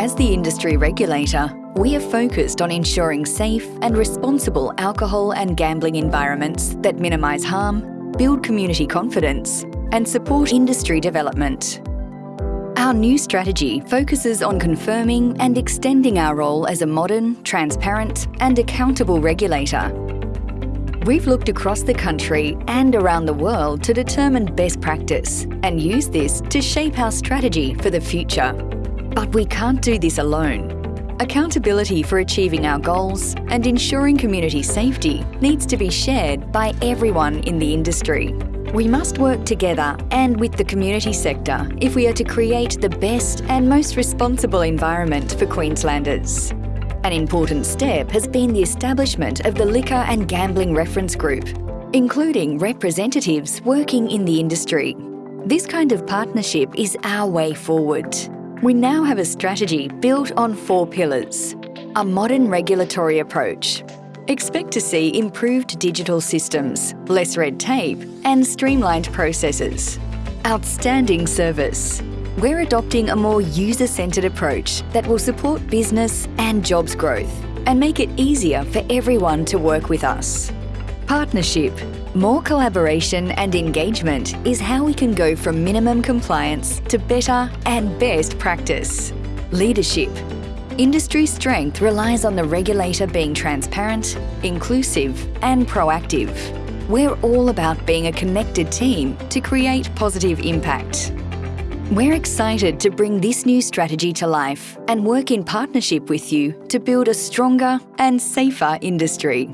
As the industry regulator, we are focused on ensuring safe and responsible alcohol and gambling environments that minimise harm, build community confidence and support industry development. Our new strategy focuses on confirming and extending our role as a modern, transparent and accountable regulator. We've looked across the country and around the world to determine best practice and use this to shape our strategy for the future. But we can't do this alone. Accountability for achieving our goals and ensuring community safety needs to be shared by everyone in the industry. We must work together and with the community sector if we are to create the best and most responsible environment for Queenslanders. An important step has been the establishment of the Liquor and Gambling Reference Group, including representatives working in the industry. This kind of partnership is our way forward. We now have a strategy built on four pillars. A modern regulatory approach, Expect to see improved digital systems, less red tape and streamlined processes. Outstanding service. We're adopting a more user-centred approach that will support business and jobs growth and make it easier for everyone to work with us. Partnership. More collaboration and engagement is how we can go from minimum compliance to better and best practice. Leadership. Industry strength relies on the regulator being transparent, inclusive and proactive. We're all about being a connected team to create positive impact. We're excited to bring this new strategy to life and work in partnership with you to build a stronger and safer industry.